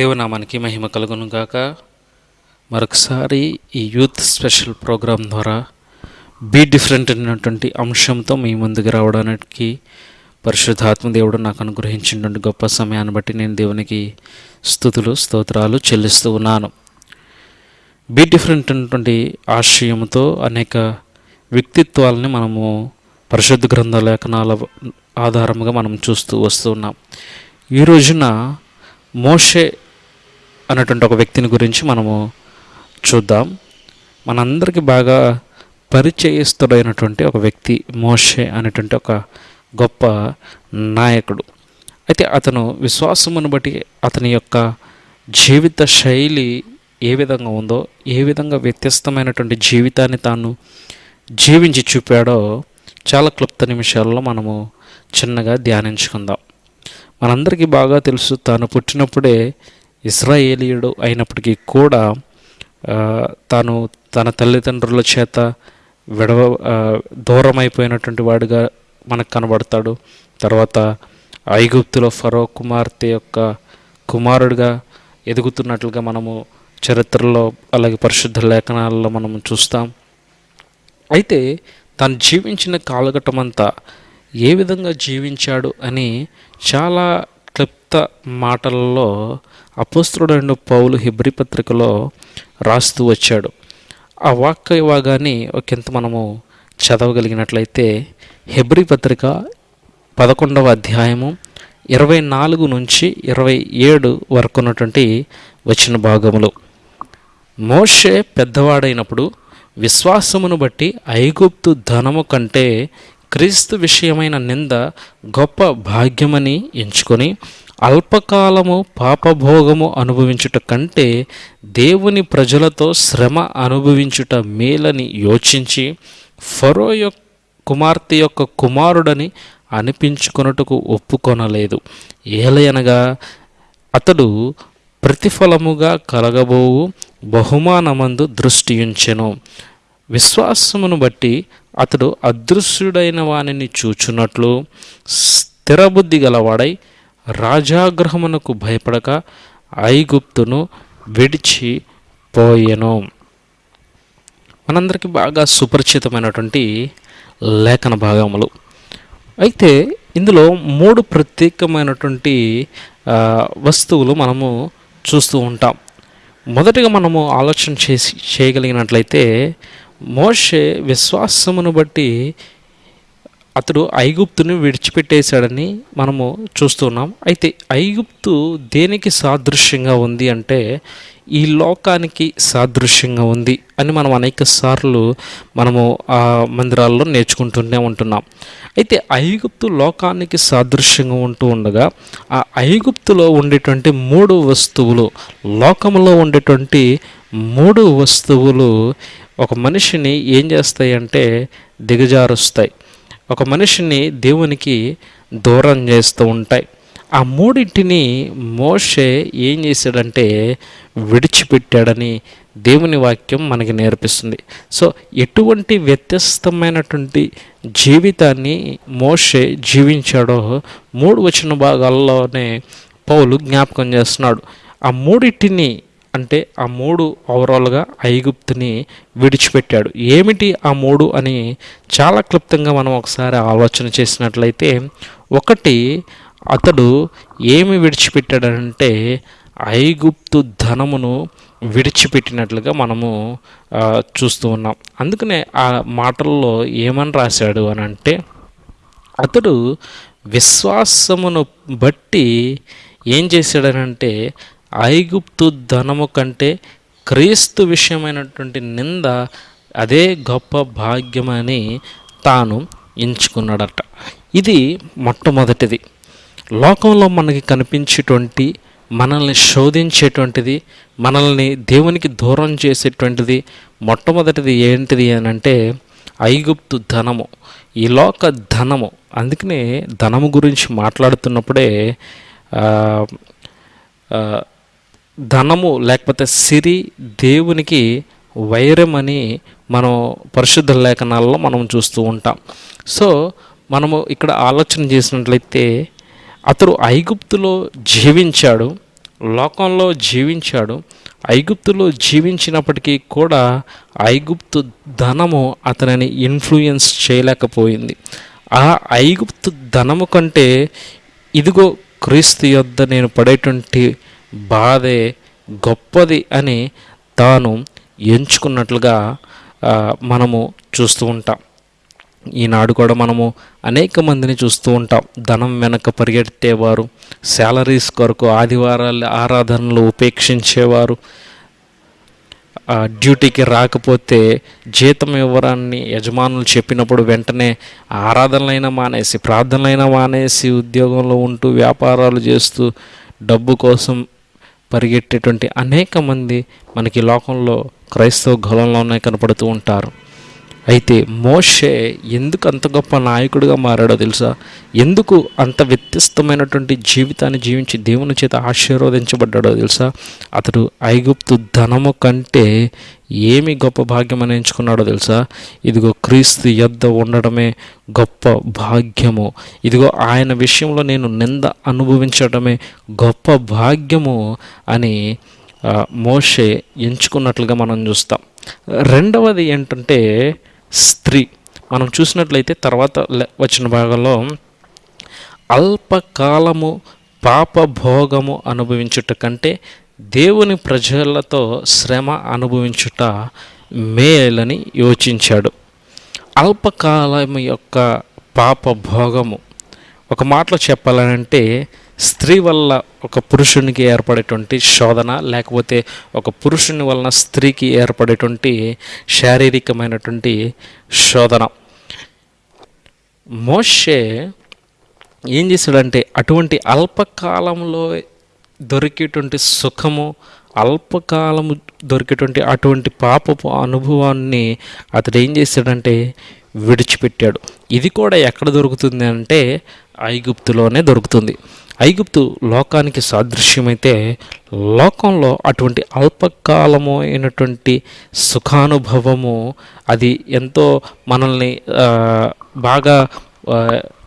దేవునామానికి మహిమ కలుగును గాక మరొకసారి ఈ యూత్ స్పెషల్ ప్రోగ్రాం ద్వారా బీ డిఫరెంట్ అనేటువంటి అంశంతో మీ ముందుకు రావడానికి పరిశుద్ధాత్మ దేవుడు నాకు అనుగ్రహించినటువంటి గొప్ప సమయాన్ని బట్టి నేను దేవునికి స్థుతులు స్తోత్రాలు చెల్లిస్తూ ఉన్నాను. బీ డిఫరెంట్ అనేటువంటి ఆశయంతో అనేక వ్యక్తిత్వాలని మనము పరిశుద్ధ గ్రంథ లేఖనాల ఆధారముగా మనం చూస్తూ వస్తున్నాం ఈ రోజున మోషే అన్నటువంటి ఒక వ్యక్తిని గురించి మనము చూద్దాం. మనందరికీ బాగా పరిచయస్తుడైనటువంటి ఒక వ్యక్తి మోషే అనేటువంటి ఒక గొప్ప నాయకుడు. అయితే అతను విశ్వాసమును బట్టి అతని యొక్క జీవిత శైలి ఏ విధంగా ఉందో ఏ విధంగా వ్యత్యస్తమైనటువంటి జీవితాన్ని తాను జీవించి చూపాడో చాలా క్లుప్త నిమిషాల్లో మనము చిన్నగా ధ్యానించుకుందాం. మనందరికీ బాగా తెలుసు తాను పుట్టినప్పుడే ఇస్రాయేలీయుడు అయినప్పటికీ కూడా తాను తన తల్లిదండ్రుల చేత విడవ దూరమైపోయినటువంటి వాడుగా వాడిగా మనకు కనబడతాడు. తర్వాత ఐగుప్తులో ఫరో కుమార్తె యొక్క కుమారుడిగా ఎదుగుతున్నట్లుగా మనము చరిత్రలో అలాగే పరిశుద్ధ లేఖనాల్లో మనము చూస్తాం. అయితే తను జీవించిన కాలఘట్టమంతా ఏ విధంగా జీవించాడు అని చాలా క్లుప్త మాటలలో అపోస్తుడైన పౌలు హిబ్రి పత్రికలో రాస్తూ వచ్చాడు. ఆ వాక్య భాగాన్ని ఒకంత మనము చదవగలిగినట్లయితే హెబ్రి పత్రిక పదకొండవ అధ్యాయము ఇరవై నాలుగు నుంచి ఇరవై ఏడు వరకు ఉన్నటువంటి వచ్చిన భాగములు. మోషే పెద్దవాడైనప్పుడు విశ్వాసమును బట్టి ఐగుప్తు ధనము కంటే క్రీస్తు విషయమైన నింద గొప్ప భాగ్యమని ఎంచుకొని అల్పకాలము పాపభోగము అనుభవించుట కంటే దేవుని ప్రజలతో శ్రమ అనుభవించుట మేలని యోచించి ఫరో యొక్క కుమార్తె యొక్క కుమారుడని అనిపించుకొనుటకు ఒప్పుకొనలేదు. ఏలయనగా అతడు ప్రతిఫలముగా కలగబోవు బహుమానమందు దృష్టి ఉంచెను విశ్వాసమును బట్టి అతడు అదృశ్యుడైన వానిని చూచున్నట్లు స్థిరబుద్ధి గలవాడై రాజాగ్రహమునకు భయపడక ఐగుప్తును విడిచిపోయెను మనందరికీ బాగా సుపరిచితమైనటువంటి లేఖన భాగములు. అయితే ఇందులో మూడు ప్రత్యేకమైనటువంటి వస్తువులు మనము చూస్తూ ఉంటాం. మొదటిగా మనము ఆలోచన చేసి చేయగలిగినట్లయితే మోషే విశ్వాసమును బట్టి అతడు ఐగుప్తుని విడిచిపెట్టేశాడని మనము చూస్తున్నాం. అయితే ఐగుప్తు దేనికి సాదృశ్యంగా ఉంది అంటే ఈ లోకానికి సాదృశ్యంగా ఉంది అని మనం అనేక సార్లు మనము ఆ మందిరాల్లో నేర్చుకుంటూనే ఉంటున్నాం. అయితే ఐగుప్తు లోకానికి సాదృశ్యంగా ఉంటూ ఉండగా ఆ ఐగుప్తులో ఉండేటువంటి మూడు వస్తువులు లోకంలో ఉండేటువంటి మూడు వస్తువులు ఒక మనిషిని ఏం చేస్తాయంటే దిగజారుస్తాయి. ఒక మనిషిని దేవునికి దూరం చేస్తూ ఉంటాయి. ఆ మూడింటిని మోషే ఏం చేశాడంటే విడిచిపెట్టాడని దేవుని వాక్యం మనకి నేర్పిస్తుంది. సో ఎటువంటి వ్యత్యస్తమైనటువంటి జీవితాన్ని మోషే జీవించాడో మూడు వచ్చిన భాగాల్లోనే పౌలు జ్ఞాపకం చేస్తున్నాడు. ఆ మూడింటిని అంటే ఆ మూడు ఓవరాల్గా ఐగుప్తుని విడిచిపెట్టాడు. ఏమిటి ఆ మూడు అని చాలా క్లుప్తంగా మనం ఒకసారి ఆలోచన చేసినట్లయితే ఒకటి అతడు ఏమి విడిచిపెట్టాడంటే ఐగుప్తు ధనమును విడిచిపెట్టినట్లుగా మనము చూస్తూ ఉన్నాం. అందుకనే ఆ మాటల్లో ఏమని రాశాడు అని అంటే అతడు విశ్వాసమును బట్టి ఏం చేశాడనంటే ఐగుప్తు ధనము కంటే క్రీస్తు విషయమైనటువంటి నింద అదే గొప్ప భాగ్యమని తాను ఎంచుకున్నాడట. ఇది మొట్టమొదటిది. లోకంలో మనకి కనిపించేటువంటి మనల్ని శోధించేటువంటిది మనల్ని దేవునికి దూరం చేసేటువంటిది మొట్టమొదటిది ఏంటిది అని అంటే ఐగుప్తు ధనము. ఈ లోక ధనము. అందుకనే ధనము గురించి మాట్లాడుతున్నప్పుడే ధనము లేకపోతే సిరి దేవునికి వైరం అని మనం పరిశుద్ధ లేఖనాల్లో మనం చూస్తూ ఉంటాం. సో మనము ఇక్కడ ఆలోచన చేసినట్లయితే అతడు ఐగుప్తులో జీవించాడు లోకంలో జీవించాడు ఐగుప్తులో జీవించినప్పటికీ కూడా ఐగుప్తు ధనము అతనిని ఇన్ఫ్లుయెన్స్ చేయలేకపోయింది. ఆ ఐగుప్తు ధనము కంటే ఇదిగో క్రీస్తు యొద్ద నేను పడేటువంటి బాధే గొప్పది అని తాను ఎంచుకున్నట్లుగా మనము చూస్తూ ఉంటాం. ఈనాడు కూడా మనము అనేక మందిని చూస్తూ ఉంటాం. ధనం వెనక పరిగెత్తేవారు శాలరీస్ కొరకు ఆదివారాలు ఆరాధనలు ఉపేక్షించేవారు డ్యూటీకి రాకపోతే జీతం ఇవ్వరాన్ని యజమానులు చెప్పినప్పుడు వెంటనే ఆరాధనలైనా మానేసి ప్రార్థనలైనా మానేసి ఉద్యోగంలో ఉంటూ వ్యాపారాలు చేస్తూ డబ్బు కోసం పరిగెట్టేటువంటి అనేక మంది మనకి లోకంలో క్రైస్తవ గలంలోనే కనపడుతూ ఉంటారు. అయితే మోషే ఎందుకు అంత గొప్ప నాయకుడిగా మారాడో తెలుసా? ఎందుకు అంత వ్యత్యస్తమైనటువంటి జీవితాన్ని జీవించి దేవుని చేత ఆశీర్వదించబడ్డాడో తెలుసా? అతడు ఐగుప్తు ధనము కంటే ఏమి గొప్ప భాగ్యం అని ఎంచుకున్నాడో తెలుసా? ఇదిగో క్రీస్తు యొద్ద ఉండడమే గొప్ప భాగ్యము. ఇదిగో ఆయన విషయంలో నేను నింద అనుభవించడమే గొప్ప భాగ్యము అని మోషే ఎంచుకున్నట్లుగా మనం చూస్తాం. రెండవది ఏంటంటే స్త్రీ. మనం చూసినట్లయితే తర్వాత లె- వచ్చిన భాగంలో అల్పకాలము పాప భోగము అనుభవించుట కంటే దేవుని ప్రజలతో శ్రమ అనుభవించుట మేలని యోచించాడు. అల్పకాలం యొక్క పాప భోగము ఒక మాటలో చెప్పాలంటే స్త్రీ వల్ల ఒక పురుషునికి ఏర్పడేటువంటి శోధన లేకపోతే ఒక పురుషుని వలన స్త్రీకి ఏర్పడేటువంటి శారీరకమైనటువంటి శోధన. మోషే ఏం చేశాడంటే అటువంటి అల్పకాలంలో దొరికేటువంటి సుఖము అల్పకాలము దొరికేటువంటి అటువంటి పాపపు అనుభవాన్ని అతడు ఏం చేశాడంటే విడిచిపెట్టాడు. ఇది కూడా ఎక్కడ దొరుకుతుంది అంటే ఐగుప్తులోనే దొరుకుతుంది. ఐగుప్తు లోకానికి సాదృశ్యమైతే లోకంలో అటువంటి అల్పకాలము అయినటువంటి సుఖానుభవము అది ఎంతో మనల్ని బాగా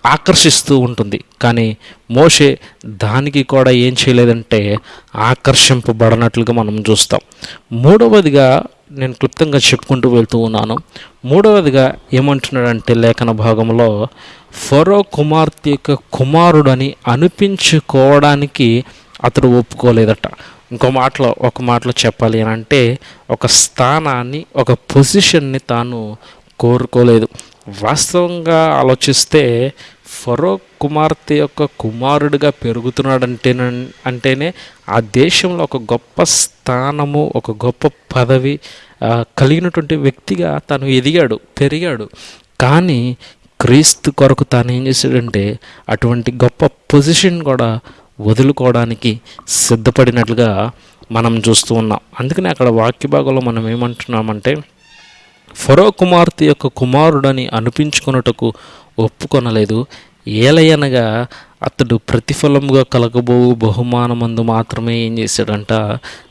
ఆకర్షిస్తూ ఉంటుంది. కానీ మోషే దానికి కూడా ఏం చేయలేదంటే ఆకర్షింపబడనట్లుగా మనం చూస్తాం. మూడవదిగా నేను క్లుప్తంగా చెప్పుకుంటూ వెళ్తూ ఉన్నాను. మూడవదిగా ఏమంటున్నాడంటే లేఖన భాగంలో ఫరో కుమార్తె యొక్క కుమారుడని అనిపించుకోవడానికి అతడు ఒప్పుకోలేదట. ఇంకో మాటలో ఒక మాటలో చెప్పాలి అని అంటే ఒక స్థానాన్ని ఒక పొజిషన్ని తాను కోరుకోలేదు. వాస్తవంగా ఆలోచిస్తే ఫరో కుమార్తె యొక్క కుమారుడిగా పెరుగుతున్నాడంటే అంటేనే ఆ దేశంలో ఒక గొప్ప స్థానము ఒక గొప్ప పదవి కలిగినటువంటి వ్యక్తిగా తను ఎదిగాడు పెరిగాడు. కానీ క్రీస్తు కొరకు తాను ఏం చేశాడంటే అటువంటి గొప్ప పొజిషన్ కూడా వదులుకోవడానికి సిద్ధపడినట్లుగా మనం చూస్తూ ఉన్నాం. అందుకనే అక్కడ వాక్య భాగంలో మనం ఏమంటున్నామంటే ఫరో కుమార్తె యొక్క కుమారుడని అనిపించుకున్నటకు ఒప్పుకొనలేదు. ఏలయనగా అతడు ప్రతిఫలముగా కలగబో బహుమానమందు మాత్రమే ఏం చేశాడంట?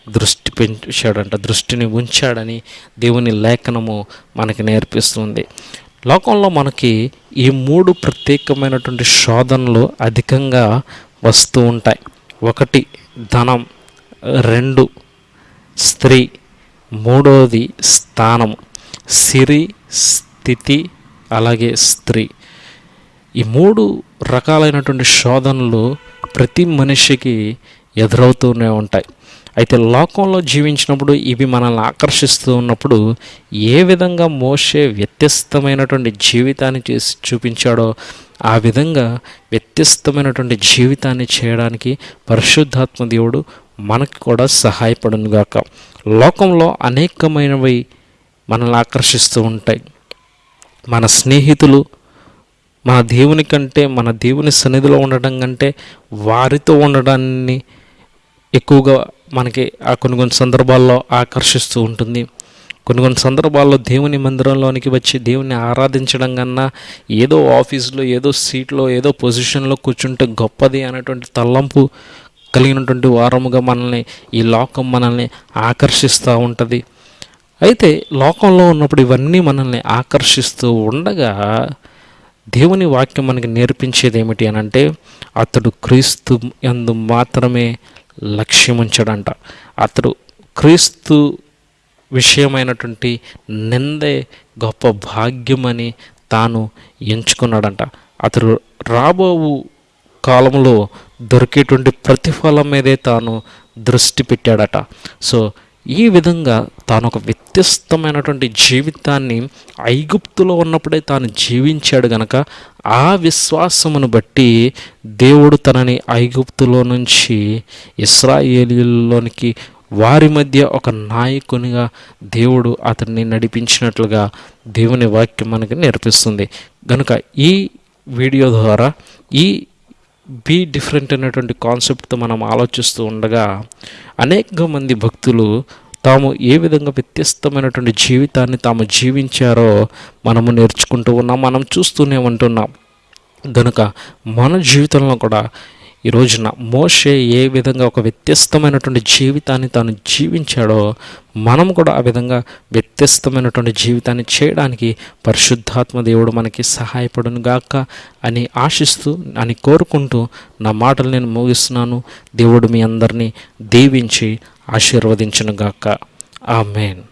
దృష్టి పెంచాడంట దృష్టిని ఉంచాడని దేవుని లేఖనము మనకి నేర్పిస్తుంది. లోకంలో మనకి ఈ మూడు ప్రత్యేకమైనటువంటి శోధనలు అధికంగా వస్తూ ఉంటాయి. ఒకటి ధనం. రెండు స్త్రీ. మూడవది స్థానము. సిరి స్థితి అలాగే స్త్రీ. ఈ మూడు రకాలైనటువంటి శోధనలు ప్రతి మనిషికి ఎదురవుతూనే ఉంటాయి. అయితే లోకంలో జీవించినప్పుడు ఇవి మనల్ని ఆకర్షిస్తూ ఉన్నప్పుడు ఏ విధంగా మోసే వ్యత్యస్తమైనటువంటి జీవితాన్ని చేసి చూపించాడో ఆ విధంగా వ్యత్యస్తమైనటువంటి జీవితాన్ని చేయడానికి పరిశుద్ధాత్మ దేవుడు మనకి కూడా సహాయపడునుగాక. లోకంలో అనేకమైనవి మనల్ని ఆకర్షిస్తూ ఉంటాయి. మన స్నేహితులు మన దేవుని కంటే మన దేవుని సన్నిధిలో ఉండడం కంటే వారితో ఉండడాన్ని ఎక్కువగా మనకి ఆ కొన్ని కొన్ని సందర్భాల్లో ఆకర్షిస్తూ ఉంటుంది. కొన్ని కొన్ని సందర్భాల్లో దేవుని మందిరంలోనికి వచ్చి దేవుని ఆరాధించడం కన్నా ఏదో ఆఫీస్లో ఏదో సీట్లో ఏదో పొజిషన్లో కూర్చుంటే గొప్పది అనేటువంటి తల్లంపు కలిగినటువంటి వారముగా మనల్ని ఈ లోకం మనల్ని ఆకర్షిస్తూ ఉంటుంది. అయితే లోకంలో ఉన్నప్పుడు ఇవన్నీ మనల్ని ఆకర్షిస్తూ ఉండగా దేవుని వాక్యం మనకి నేర్పించేది ఏమిటి అని అంటే అతడు క్రీస్తు ఎందు మాత్రమే లక్ష్యం ఉంచాడంట. అతడు క్రీస్తు విషయమైనటువంటి నిందే గొప్ప భాగ్యమని తాను ఎంచుకున్నాడంట. అతడు రాబోవు కాలంలో దొరికేటువంటి ప్రతిఫలం మీదే తాను దృష్టి పెట్టాడట. సో ఈ విధంగా తాను ఒక వ్యత్యస్తమైనటువంటి జీవితాన్ని ఐగుప్తులో ఉన్నప్పుడే తాను జీవించాడు గనక ఆ విశ్వాసమును బట్టి దేవుడు తనని ఐగుప్తులో నుంచి ఇస్రాయేలీలోనికి వారి మధ్య ఒక నాయకునిగా దేవుడు అతన్ని నడిపించినట్లుగా దేవుని వాక్యం మనకి నేర్పిస్తుంది. కనుక ఈ వీడియో ద్వారా ఈ బీ డిఫరెంట్ అనేటువంటి కాన్సెప్ట్తో మనం ఆలోచిస్తూ ఉండగా అనేక మంది భక్తులు తాము ఏ విధంగా వ్యత్యస్తమైనటువంటి జీవితాన్ని తాము జీవించారో మనము నేర్చుకుంటూ ఉన్నాం మనం చూస్తూనే ఉంటున్నాం. కనుక మన జీవితంలో కూడా ఈ రోజున మోషే ఏ విధంగా ఒక వ్యత్యస్తమైనటువంటి జీవితాన్ని తాను జీవించాడో మనం కూడా ఆ విధంగా వ్యత్యస్తమైనటువంటి జీవితాన్ని చేయడానికి పరిశుద్ధాత్మ దేవుడు మనకి సహాయపడును గాక అని ఆశిస్తూ అని కోరుకుంటూ నా మాటలు నేను ముగిస్తున్నాను. దేవుడు మీ అందరినీ దీవించి ఆశీర్వదించును గాక ఆమెన్.